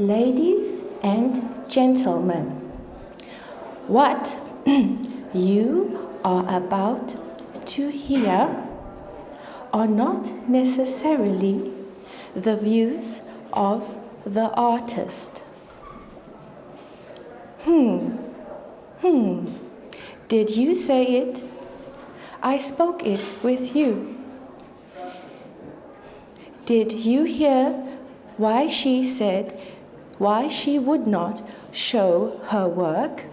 Ladies and gentlemen, what you are about to hear are not necessarily the views of the artist. Hmm, hmm, did you say it? I spoke it with you. Did you hear why she said why she would not show her work?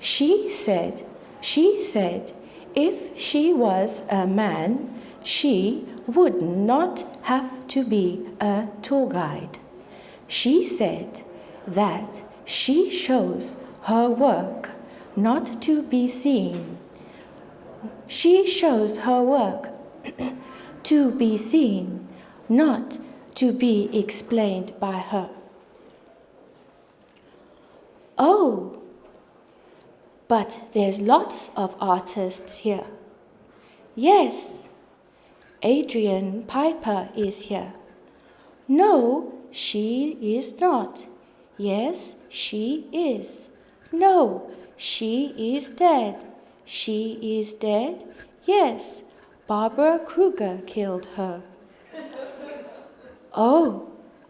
She said, she said, if she was a man, she would not have to be a tour guide. She said that she shows her work not to be seen. She shows her work to be seen, not to be explained by her. Oh, but there's lots of artists here. Yes, Adrian Piper is here. No, she is not. Yes, she is. No, she is dead. She is dead? Yes, Barbara Kruger killed her. oh,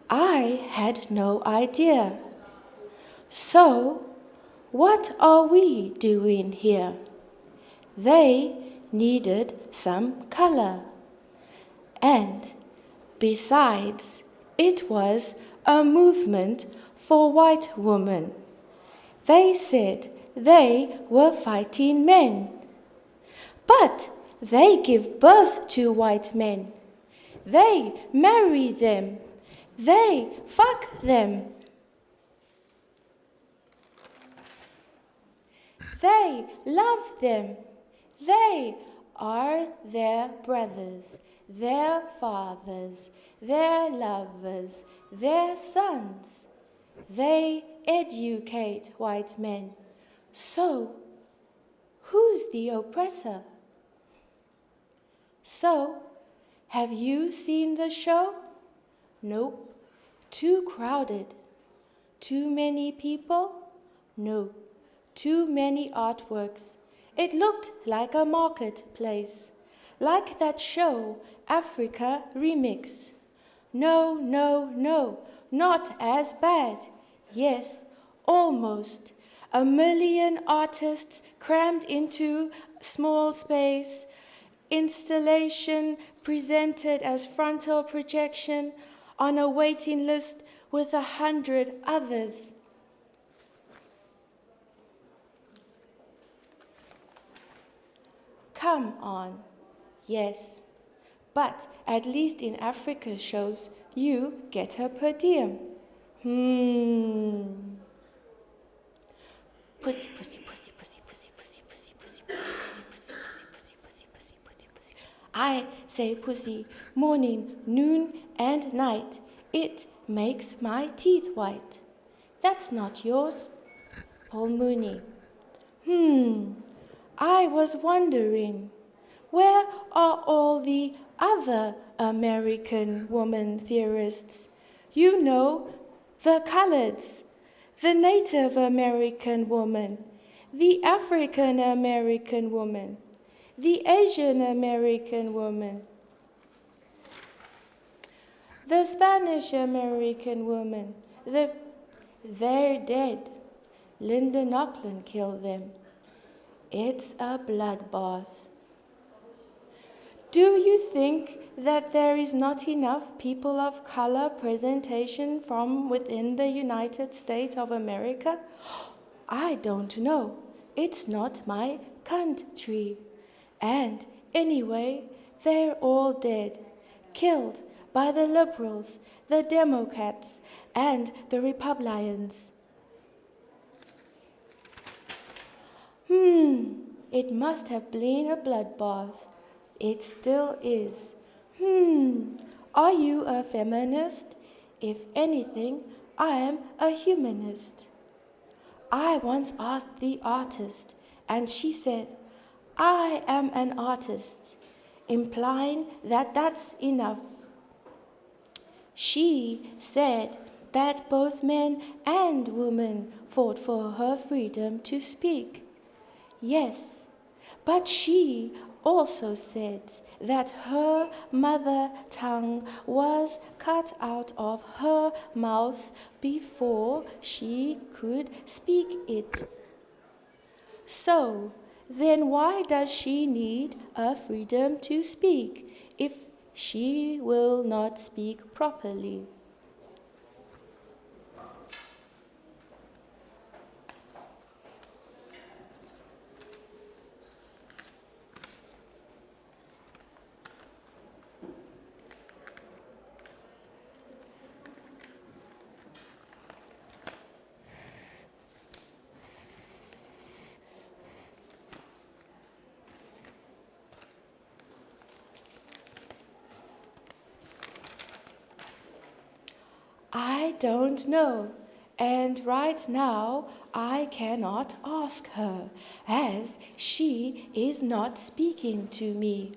I had no idea. So, what are we doing here? They needed some color. And besides, it was a movement for white women. They said they were fighting men. But they give birth to white men. They marry them. They fuck them. They love them. They are their brothers, their fathers, their lovers, their sons. They educate white men. So, who's the oppressor? So, have you seen the show? Nope. Too crowded. Too many people? No. Too many artworks. It looked like a marketplace. Like that show, Africa Remix. No, no, no, not as bad. Yes, almost. A million artists crammed into small space. Installation presented as frontal projection on a waiting list with a hundred others. Come on, yes. But at least in Africa shows, you get a per diem. Hmm. Pussy, pussy, pussy, pussy, pussy, pussy, pussy, pussy, pussy, pussy, pussy, pussy, pussy, pussy, pussy, pussy. I say pussy morning, noon, and night. It makes my teeth white. That's not yours. Paul Mooney. Hmm. I was wondering, where are all the other American woman theorists? You know, the coloreds, the Native American woman, the African American woman, the Asian American woman, the Spanish American woman, the, they're dead. Linda Nochlin killed them. It's a bloodbath. Do you think that there is not enough people of color presentation from within the United States of America? I don't know. It's not my country. And anyway, they're all dead, killed by the liberals, the Democrats, and the Republicans. Hmm, it must have been a bloodbath. It still is. Hmm, are you a feminist? If anything, I am a humanist. I once asked the artist, and she said, I am an artist, implying that that's enough. She said that both men and women fought for her freedom to speak. Yes, but she also said that her mother tongue was cut out of her mouth before she could speak it. So, then why does she need a freedom to speak if she will not speak properly? I don't know. And right now, I cannot ask her, as she is not speaking to me.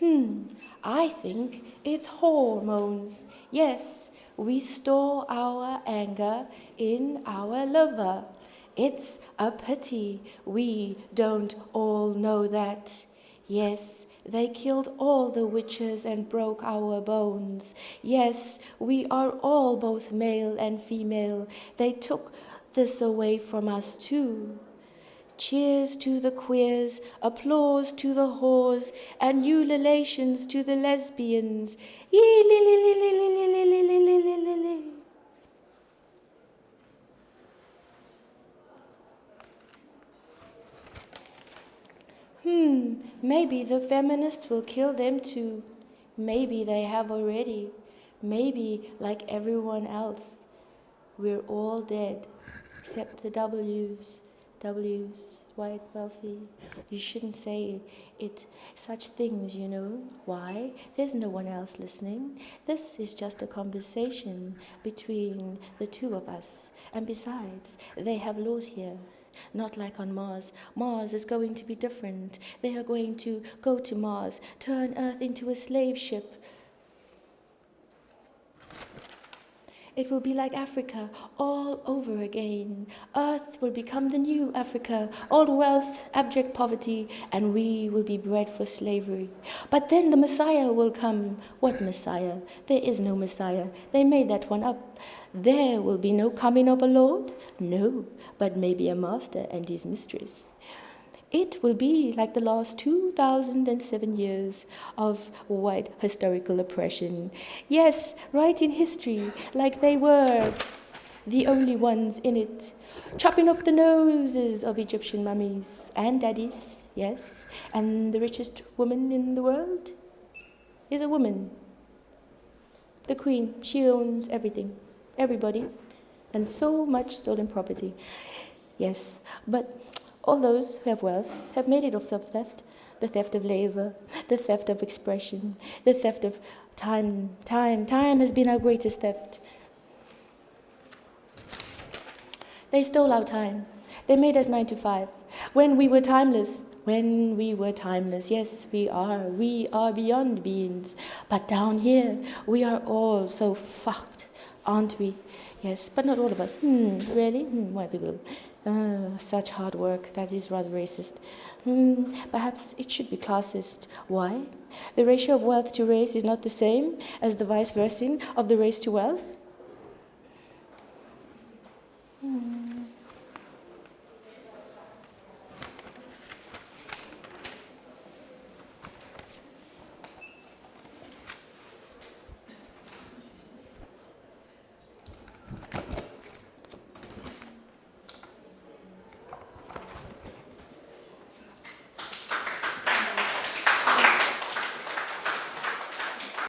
Hmm, I think it's hormones. Yes, we store our anger in our liver. It's a pity we don't all know that. Yes, they killed all the witches and broke our bones. Yes, we are all both male and female. They took this away from us too. Cheers to the queers, applause to the whores, and ululations to the lesbians. Hmm, maybe the feminists will kill them too. Maybe they have already. Maybe, like everyone else, we're all dead, except the W's. W's, white, wealthy. You shouldn't say it, such things, you know. Why? There's no one else listening. This is just a conversation between the two of us. And besides, they have laws here not like on Mars. Mars is going to be different. They are going to go to Mars, turn Earth into a slave ship. It will be like Africa all over again. Earth will become the new Africa, all wealth, abject poverty, and we will be bred for slavery. But then the Messiah will come. What Messiah? There is no Messiah. They made that one up. There will be no coming of a Lord? No, but maybe a master and his mistress. It will be like the last 2007 years of white historical oppression. Yes, right in history, like they were the only ones in it, chopping off the noses of Egyptian mummies and daddies, yes, and the richest woman in the world is a woman. The queen, she owns everything everybody, and so much stolen property. Yes, but all those who have wealth have made it of theft, the theft of labor, the theft of expression, the theft of time. Time, time has been our greatest theft. They stole our time. They made us nine to five. When we were timeless, when we were timeless, yes, we are. We are beyond beings. But down here, we are all so fucked aren't we? Yes, but not all of us. Hmm, really? Hmm, white people. Uh, such hard work. That is rather racist. Hmm, perhaps it should be classist. Why? The ratio of wealth to race is not the same as the vice versa of the race to wealth. Hmm.